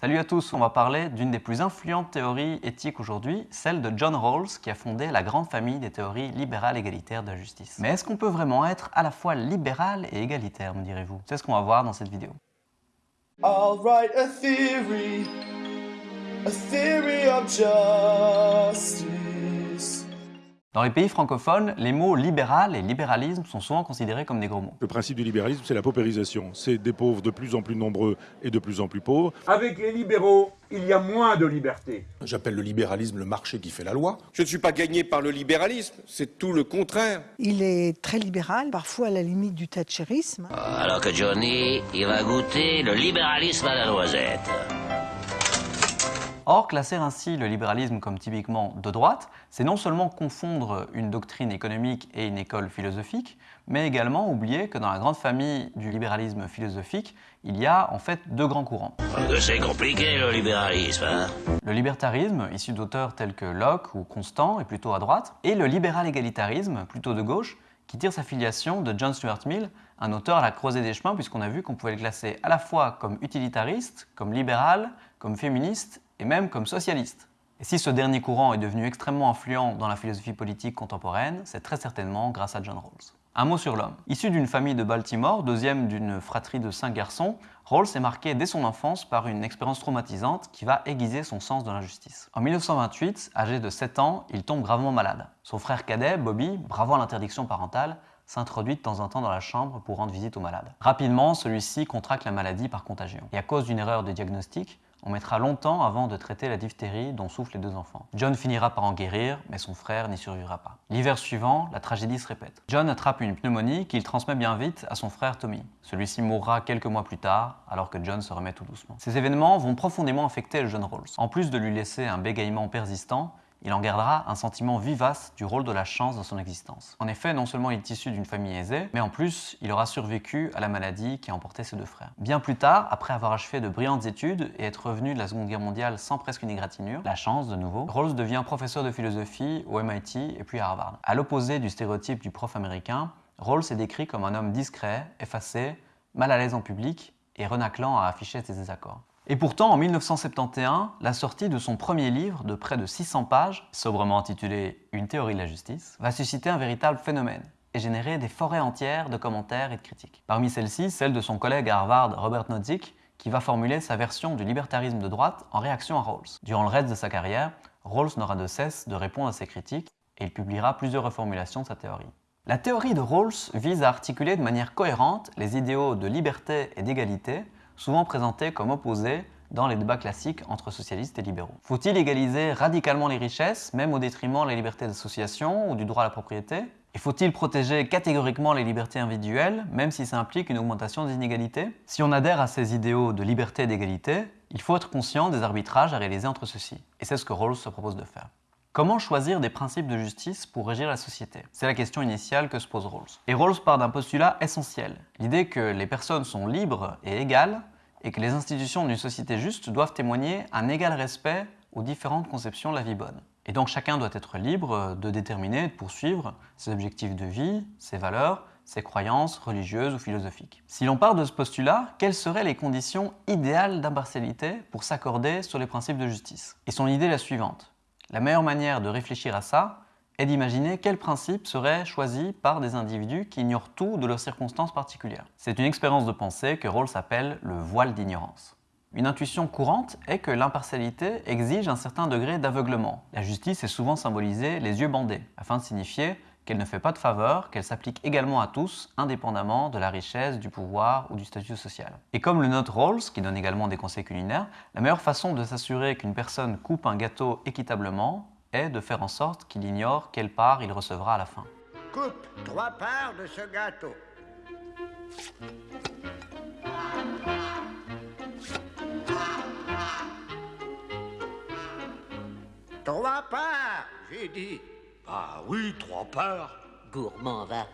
Salut à tous, on va parler d'une des plus influentes théories éthiques aujourd'hui, celle de John Rawls qui a fondé la grande famille des théories libérales égalitaires de la justice. Mais est-ce qu'on peut vraiment être à la fois libéral et égalitaire, me direz-vous? C'est ce qu'on va voir dans cette vidéo. I'll write a theory, a theory of justice. Dans les pays francophones, les mots libéral et libéralisme sont souvent considérés comme des gros mots. Le principe du libéralisme, c'est la paupérisation. C'est des pauvres de plus en plus nombreux et de plus en plus pauvres. Avec les libéraux, il y a moins de liberté. J'appelle le libéralisme le marché qui fait la loi. Je ne suis pas gagné par le libéralisme, c'est tout le contraire. Il est très libéral, parfois à la limite du thatcherisme. Alors que Johnny, il va goûter le libéralisme à la noisette. Or, classer ainsi le libéralisme comme typiquement de droite, c'est non seulement confondre une doctrine économique et une école philosophique, mais également oublier que dans la grande famille du libéralisme philosophique, il y a en fait deux grands courants. C'est compliqué le libéralisme, hein Le libertarisme, issu d'auteurs tels que Locke ou Constant, est plutôt à droite, et le libéral-égalitarisme, plutôt de gauche, qui tire sa filiation de John Stuart Mill, un auteur à la croisée des chemins, puisqu'on a vu qu'on pouvait le classer à la fois comme utilitariste, comme libéral, comme féministe et même comme socialiste. Et si ce dernier courant est devenu extrêmement influent dans la philosophie politique contemporaine, c'est très certainement grâce à John Rawls. Un mot sur l'homme. Issu d'une famille de Baltimore, deuxième d'une fratrie de cinq garçons, Rawls est marqué dès son enfance par une expérience traumatisante qui va aiguiser son sens de l'injustice. En 1928, âgé de 7 ans, il tombe gravement malade. Son frère cadet, Bobby, bravant l'interdiction parentale, s'introduit de temps en temps dans la chambre pour rendre visite au malade. Rapidement, celui-ci contracte la maladie par contagion. Et à cause d'une erreur de diagnostic, on mettra longtemps avant de traiter la diphtérie dont souffrent les deux enfants. John finira par en guérir, mais son frère n'y survivra pas. L'hiver suivant, la tragédie se répète. John attrape une pneumonie qu'il transmet bien vite à son frère Tommy. Celui-ci mourra quelques mois plus tard, alors que John se remet tout doucement. Ces événements vont profondément affecter le jeune Rawls. En plus de lui laisser un bégaiement persistant, il en gardera un sentiment vivace du rôle de la chance dans son existence. En effet, non seulement il est issu d'une famille aisée, mais en plus, il aura survécu à la maladie qui a emporté ses deux frères. Bien plus tard, après avoir achevé de brillantes études et être revenu de la Seconde Guerre mondiale sans presque une égratignure, la chance de nouveau, Rawls devient professeur de philosophie au MIT et puis à Harvard. À l'opposé du stéréotype du prof américain, Rawls est décrit comme un homme discret, effacé, mal à l'aise en public et renaclant à afficher ses désaccords. Et pourtant, en 1971, la sortie de son premier livre de près de 600 pages, sobrement intitulé Une théorie de la justice, va susciter un véritable phénomène et générer des forêts entières de commentaires et de critiques. Parmi celles-ci, celle de son collègue à Harvard, Robert Nozick, qui va formuler sa version du libertarisme de droite en réaction à Rawls. Durant le reste de sa carrière, Rawls n'aura de cesse de répondre à ces critiques et il publiera plusieurs reformulations de sa théorie. La théorie de Rawls vise à articuler de manière cohérente les idéaux de liberté et d'égalité souvent présentés comme opposés dans les débats classiques entre socialistes et libéraux. Faut-il égaliser radicalement les richesses, même au détriment des libertés d'association ou du droit à la propriété? Et faut-il protéger catégoriquement les libertés individuelles, même si ça implique une augmentation des inégalités? Si on adhère à ces idéaux de liberté et d'égalité, il faut être conscient des arbitrages à réaliser entre ceux-ci. Et c'est ce que Rawls se propose de faire. Comment choisir des principes de justice pour régir la société? C'est la question initiale que se pose Rawls. Et Rawls part d'un postulat essentiel, l'idée que les personnes sont libres et égales et que les institutions d'une société juste doivent témoigner un égal respect aux différentes conceptions de la vie bonne. Et donc chacun doit être libre de déterminer et de poursuivre ses objectifs de vie, ses valeurs, ses croyances religieuses ou philosophiques. Si l'on part de ce postulat, quelles seraient les conditions idéales d'impartialité pour s'accorder sur les principes de justice? Et son idée est la suivante. La meilleure manière de réfléchir à ça est d'imaginer quels principes seraient choisis par des individus qui ignorent tout de leurs circonstances particulières. C'est une expérience de pensée que Rawls appelle le voile d'ignorance. Une intuition courante est que l'impartialité exige un certain degré d'aveuglement. La justice est souvent symbolisée les yeux bandés, afin de signifier qu'elle ne fait pas de faveur, qu'elle s'applique également à tous, indépendamment de la richesse, du pouvoir ou du statut social. Et comme le note Rawls, qui donne également des conseils culinaires, la meilleure façon de s'assurer qu'une personne coupe un gâteau équitablement est de faire en sorte qu'il ignore quelle part il recevra à la fin. Coupe trois parts de ce gâteau. Trois parts, j'ai dit. Ah oui, trois parts. Gourmand va.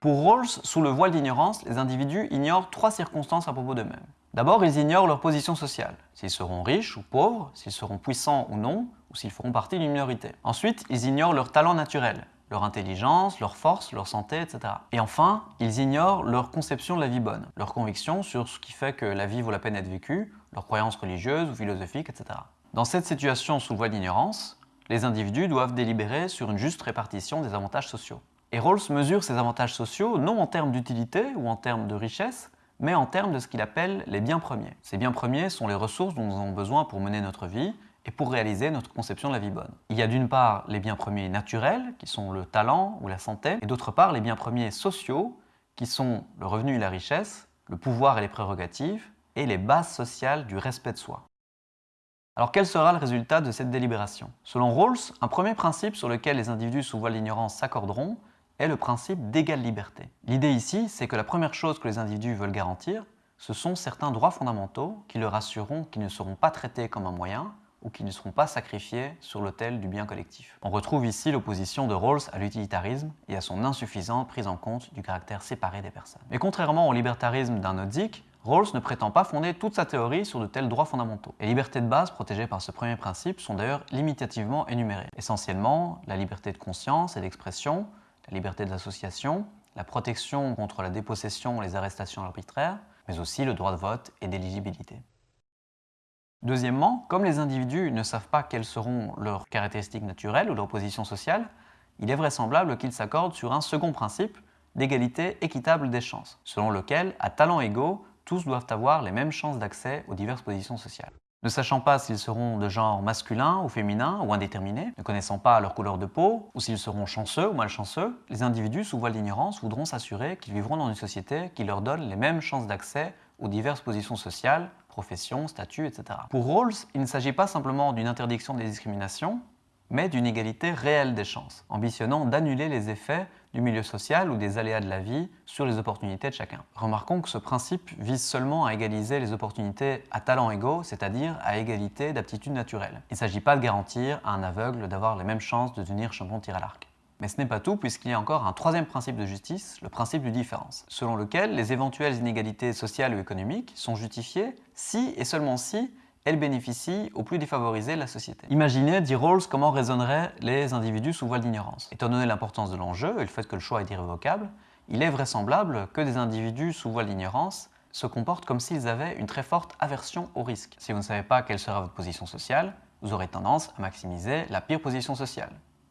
Pour Rawls, sous le voile d'ignorance, les individus ignorent trois circonstances à propos d'eux-mêmes. D'abord, ils ignorent leur position sociale, s'ils seront riches ou pauvres, s'ils seront puissants ou non, ou s'ils feront partie d'une minorité. Ensuite, ils ignorent leur talent naturel, leur intelligence, leur force, leur santé, etc. Et enfin, ils ignorent leur conception de la vie bonne, leur conviction sur ce qui fait que la vie vaut la peine d'être vécue, leurs croyances religieuses ou philosophiques, etc. Dans cette situation sous voie d'ignorance, les individus doivent délibérer sur une juste répartition des avantages sociaux. Et Rawls mesure ces avantages sociaux non en termes d'utilité ou en termes de richesse, mais en termes de ce qu'il appelle les biens premiers. Ces biens premiers sont les ressources dont nous avons besoin pour mener notre vie et pour réaliser notre conception de la vie bonne. Il y a d'une part les biens premiers naturels, qui sont le talent ou la santé, et d'autre part les biens premiers sociaux, qui sont le revenu et la richesse, le pouvoir et les prérogatives, et les bases sociales du respect de soi. Alors quel sera le résultat de cette délibération? Selon Rawls, un premier principe sur lequel les individus sous voile d'ignorance s'accorderont est le principe d'égale liberté. L'idée ici, c'est que la première chose que les individus veulent garantir, ce sont certains droits fondamentaux qui leur assureront qu'ils ne seront pas traités comme un moyen ou qui ne seront pas sacrifiés sur l'autel du bien collectif. On retrouve ici l'opposition de Rawls à l'utilitarisme et à son insuffisante prise en compte du caractère séparé des personnes. Mais contrairement au libertarisme d'un Nozick, Rawls ne prétend pas fonder toute sa théorie sur de tels droits fondamentaux. Les libertés de base protégées par ce premier principe sont d'ailleurs limitativement énumérées. Essentiellement, la liberté de conscience et d'expression, la liberté d'association, la protection contre la dépossession ou les arrestations arbitraires, mais aussi le droit de vote et d'éligibilité. Deuxièmement, comme les individus ne savent pas quelles seront leurs caractéristiques naturelles ou leur position sociale, il est vraisemblable qu'ils s'accordent sur un second principe d'égalité équitable des chances, selon lequel, à talents égaux, tous doivent avoir les mêmes chances d'accès aux diverses positions sociales. Ne sachant pas s'ils seront de genre masculin ou féminin ou indéterminé, ne connaissant pas leur couleur de peau, ou s'ils seront chanceux ou malchanceux, les individus sous voile d'ignorance voudront s'assurer qu'ils vivront dans une société qui leur donne les mêmes chances d'accès aux diverses positions sociales, professions, statuts, etc. Pour Rawls, il ne s'agit pas simplement d'une interdiction des discriminations, mais d'une égalité réelle des chances, ambitionnant d'annuler les effets du milieu social ou des aléas de la vie sur les opportunités de chacun. Remarquons que ce principe vise seulement à égaliser les opportunités à talents égaux, c'est-à-dire à égalité d'aptitudes naturelles. Il ne s'agit pas de garantir à un aveugle d'avoir les mêmes chances de devenir champion tir à l'arc. Mais ce n'est pas tout, puisqu'il y a encore un troisième principe de justice, le principe de différence, selon lequel les éventuelles inégalités sociales ou économiques sont justifiées si et seulement si elles bénéficient aux plus défavorisés de la société. Imaginez, dit Rawls, comment raisonneraient les individus sous voile d'ignorance. Étant donné l'importance de l'enjeu et le fait que le choix est irrévocable, il est vraisemblable que des individus sous voile d'ignorance se comportent comme s'ils avaient une très forte aversion au risque. Si vous ne savez pas quelle sera votre position sociale, vous aurez tendance à maximiser la pire position sociale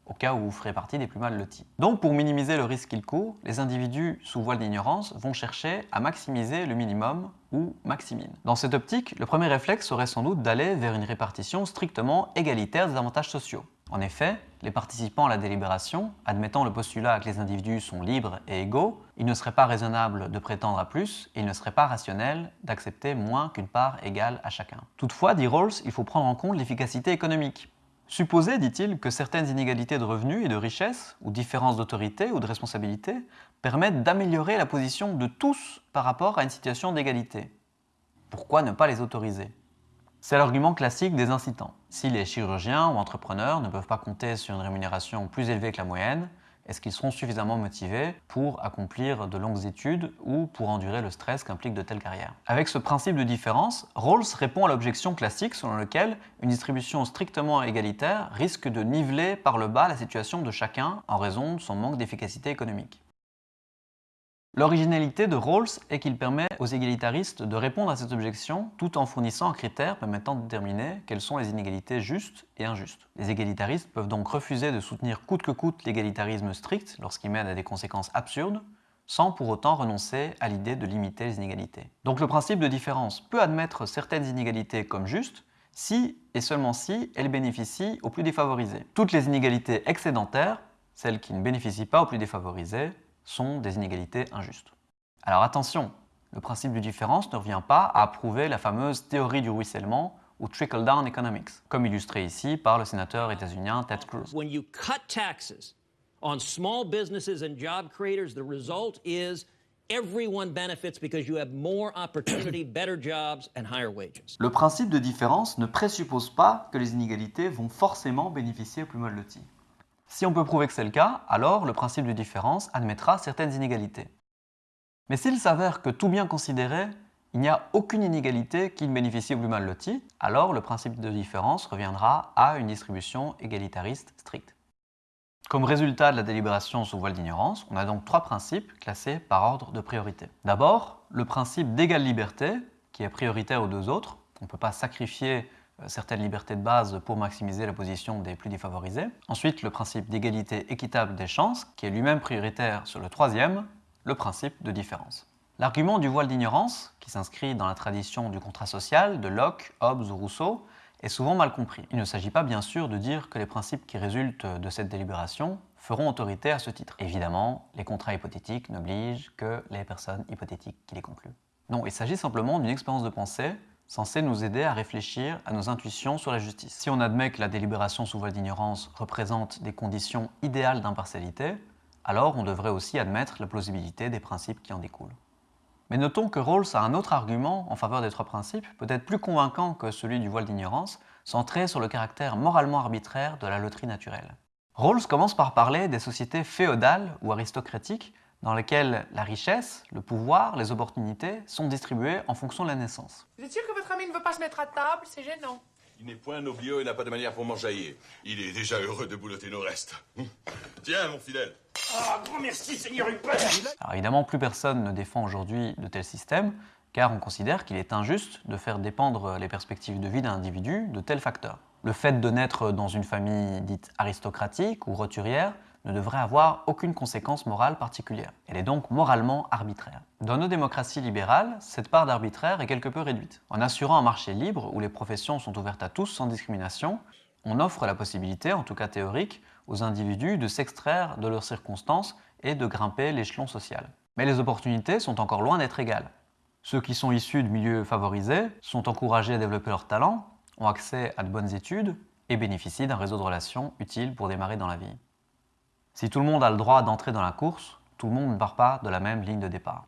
au cas où vous ferez partie des plus mal lotis. Donc pour minimiser le risque qu'ils courent, les individus sous voile d'ignorance vont chercher à maximiser le minimum ou maximine. Dans cette optique, le premier réflexe serait sans doute d'aller vers une répartition strictement égalitaire des avantages sociaux. En effet, les participants à la délibération, admettant le postulat que les individus sont libres et égaux, il ne serait pas raisonnable de prétendre à plus et il ne serait pas rationnel d'accepter moins qu'une part égale à chacun. Toutefois, dit Rawls, il faut prendre en compte l'efficacité économique. Supposez, dit-il, que certaines inégalités de revenus et de richesse, ou différences d'autorité ou de responsabilité, permettent d'améliorer la position de tous par rapport à une situation d'égalité. Pourquoi ne pas les autoriser? C'est l'argument classique des incitants. Si les chirurgiens ou entrepreneurs ne peuvent pas compter sur une rémunération plus élevée que la moyenne, est-ce qu'ils seront suffisamment motivés pour accomplir de longues études ou pour endurer le stress qu'implique de telles carrières? Avec ce principe de différence, Rawls répond à l'objection classique selon laquelle une distribution strictement égalitaire risque de niveler par le bas la situation de chacun en raison de son manque d'efficacité économique. L'originalité de Rawls est qu'il permet aux égalitaristes de répondre à cette objection tout en fournissant un critère permettant de déterminer quelles sont les inégalités justes et injustes. Les égalitaristes peuvent donc refuser de soutenir coûte que coûte l'égalitarisme strict lorsqu'il mène à des conséquences absurdes, sans pour autant renoncer à l'idée de limiter les inégalités. Donc le principe de différence peut admettre certaines inégalités comme justes, si et seulement si elles bénéficient aux plus défavorisés. Toutes les inégalités excédentaires, celles qui ne bénéficient pas aux plus défavorisés, sont des inégalités injustes. Alors attention, le principe de différence ne revient pas à approuver la fameuse théorie du ruissellement ou trickle-down economics, comme illustré ici par le sénateur états-unien Ted Cruz. When you cut taxes on small businesses and job creators, the result is everyone benefits because you have more opportunity, better jobs and higher wages. Le principe de différence ne présuppose pas que les inégalités vont forcément bénéficier aux plus mal lotis. Si on peut prouver que c'est le cas, alors le principe de différence admettra certaines inégalités. Mais s'il s'avère que tout bien considéré, il n'y a aucune inégalité qui ne bénéficie au plus mal loti, alors le principe de différence reviendra à une distribution égalitariste stricte. Comme résultat de la délibération sous voile d'ignorance, on a donc trois principes classés par ordre de priorité. D'abord, le principe d'égale liberté, qui est prioritaire aux deux autres. On ne peut pas sacrifier certaines libertés de base pour maximiser la position des plus défavorisés. Ensuite, le principe d'égalité équitable des chances, qui est lui-même prioritaire sur le troisième, le principe de différence. L'argument du voile d'ignorance, qui s'inscrit dans la tradition du contrat social de Locke, Hobbes ou Rousseau, est souvent mal compris. Il ne s'agit pas bien sûr de dire que les principes qui résultent de cette délibération feront autorité à ce titre. Évidemment, les contrats hypothétiques n'obligent que les personnes hypothétiques qui les concluent. Non, il s'agit simplement d'une expérience de pensée censée nous aider à réfléchir à nos intuitions sur la justice. Si on admet que la délibération sous voile d'ignorance représente des conditions idéales d'impartialité, alors on devrait aussi admettre la plausibilité des principes qui en découlent. Mais notons que Rawls a un autre argument en faveur des trois principes, peut-être plus convaincant que celui du voile d'ignorance, centré sur le caractère moralement arbitraire de la loterie naturelle. Rawls commence par parler des sociétés féodales ou aristocratiques dans lesquelles la richesse, le pouvoir, les opportunités sont distribuées en fonction de la naissance. Vous êtes sûr que votre ami ne veut pas se mettre à table? C'est gênant. Il n'est point noblio et n'a pas de manière pour m'enjailler. Il est déjà heureux de boulotter nos restes. Tiens, mon fidèle. Ah, grand merci, Seigneur Hubert Alors évidemment, plus personne ne défend aujourd'hui de tels systèmes, car on considère qu'il est injuste de faire dépendre les perspectives de vie d'un individu de tels facteurs. Le fait de naître dans une famille dite aristocratique ou roturière ne devrait avoir aucune conséquence morale particulière. Elle est donc moralement arbitraire. Dans nos démocraties libérales, cette part d'arbitraire est quelque peu réduite. En assurant un marché libre où les professions sont ouvertes à tous sans discrimination, on offre la possibilité, en tout cas théorique, aux individus de s'extraire de leurs circonstances et de grimper l'échelon social. Mais les opportunités sont encore loin d'être égales. Ceux qui sont issus de milieux favorisés sont encouragés à développer leurs talents, ont accès à de bonnes études et bénéficient d'un réseau de relations utile pour démarrer dans la vie. Si tout le monde a le droit d'entrer dans la course, tout le monde ne part pas de la même ligne de départ.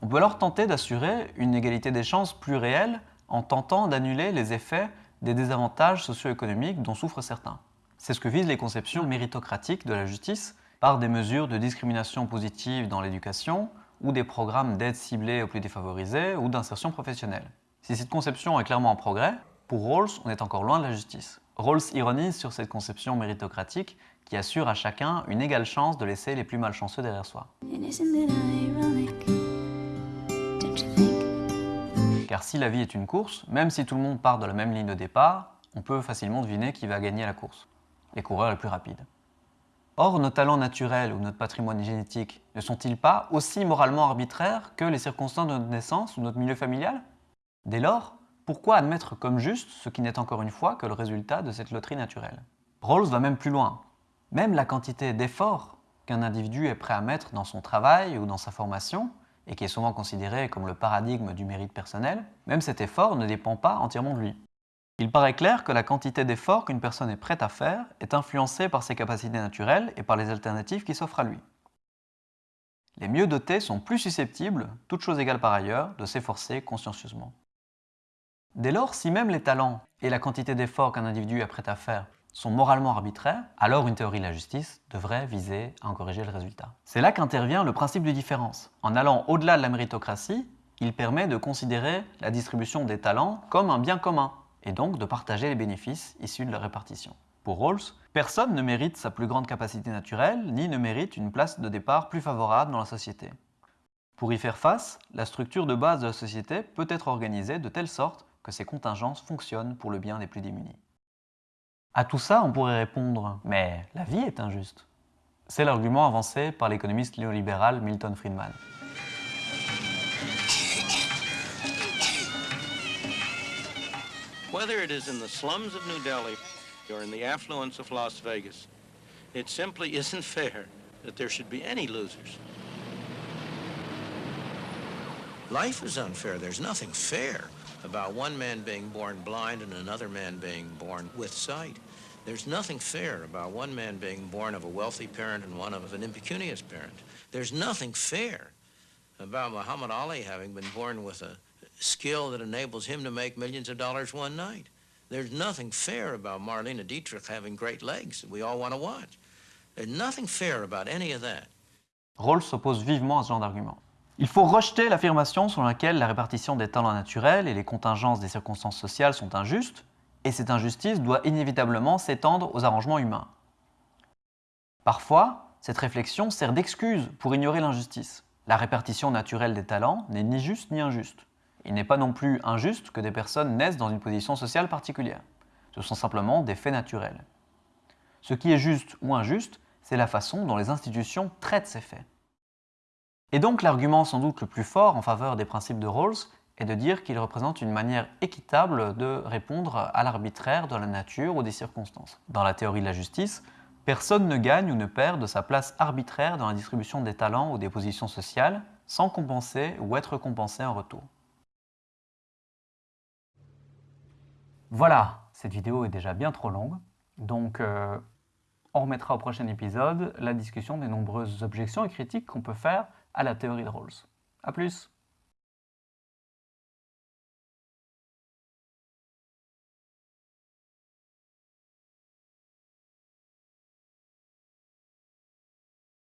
On peut alors tenter d'assurer une égalité des chances plus réelle en tentant d'annuler les effets des désavantages socio-économiques dont souffrent certains. C'est ce que visent les conceptions méritocratiques de la justice par des mesures de discrimination positive dans l'éducation ou des programmes d'aide ciblés aux plus défavorisés ou d'insertion professionnelle. Si cette conception est clairement en progrès, pour Rawls, on est encore loin de la justice. Rawls ironise sur cette conception méritocratique qui assure à chacun une égale chance de laisser les plus malchanceux derrière soi. Car si la vie est une course, même si tout le monde part de la même ligne de départ, on peut facilement deviner qui va gagner la course. Les coureurs les plus rapides. Or, nos talents naturels ou notre patrimoine génétique ne sont-ils pas aussi moralement arbitraires que les circonstances de notre naissance ou notre milieu familial? Dès lors, pourquoi admettre comme juste ce qui n'est encore une fois que le résultat de cette loterie naturelle? Rawls va même plus loin. Même la quantité d'efforts qu'un individu est prêt à mettre dans son travail ou dans sa formation, et qui est souvent considéré comme le paradigme du mérite personnel, même cet effort ne dépend pas entièrement de lui. Il paraît clair que la quantité d'efforts qu'une personne est prête à faire est influencée par ses capacités naturelles et par les alternatives qui s'offrent à lui. Les mieux dotés sont plus susceptibles, toutes choses égales par ailleurs, de s'efforcer consciencieusement. Dès lors, si même les talents et la quantité d'efforts qu'un individu est prêt à faire sont moralement arbitraires, alors une théorie de la justice devrait viser à en corriger le résultat. C'est là qu'intervient le principe de différence. En allant au-delà de la méritocratie, il permet de considérer la distribution des talents comme un bien commun, et donc de partager les bénéfices issus de la répartition. Pour Rawls, personne ne mérite sa plus grande capacité naturelle, ni ne mérite une place de départ plus favorable dans la société. Pour y faire face, la structure de base de la société peut être organisée de telle sorte que ces contingences fonctionnent pour le bien des plus démunis. À tout ça, on pourrait répondre Mais la vie est injuste. C'est l'argument avancé par l'économiste néolibéral Milton Friedman. Whether it is in the slums of New Delhi or in the affluence of Las Vegas, it simply isn't fair that there should be any losers. Life is unfair. There's nothing fair about one man being born blind and another man being born with sight. There's nothing fair about one man being born of a wealthy parent and one of an impecunious parent. There's nothing fair about Muhammad Ali having been born with a skill that enables him to make millions of dollars one night. There's nothing fair about Marlena Dietrich having great legs that we all want to watch. There's nothing fair about any of that. Rawls s'oppose vivement à ce genre d'argument. Il faut rejeter l'affirmation selon laquelle la répartition des talents naturels et les contingences des circonstances sociales sont injustes, et cette injustice doit inévitablement s'étendre aux arrangements humains. Parfois, cette réflexion sert d'excuse pour ignorer l'injustice. La répartition naturelle des talents n'est ni juste ni injuste. Il n'est pas non plus injuste que des personnes naissent dans une position sociale particulière. Ce sont simplement des faits naturels. Ce qui est juste ou injuste, c'est la façon dont les institutions traitent ces faits. Et donc l'argument sans doute le plus fort en faveur des principes de Rawls est de dire qu'ils représentent une manière équitable de répondre à l'arbitraire de la nature ou des circonstances. Dans la théorie de la justice, personne ne gagne ou ne perd de sa place arbitraire dans la distribution des talents ou des positions sociales sans compenser ou être compensé en retour. Voilà, cette vidéo est déjà bien trop longue, donc euh, on remettra au prochain épisode la discussion des nombreuses objections et critiques qu'on peut faire à la théorie de Rawls. A plus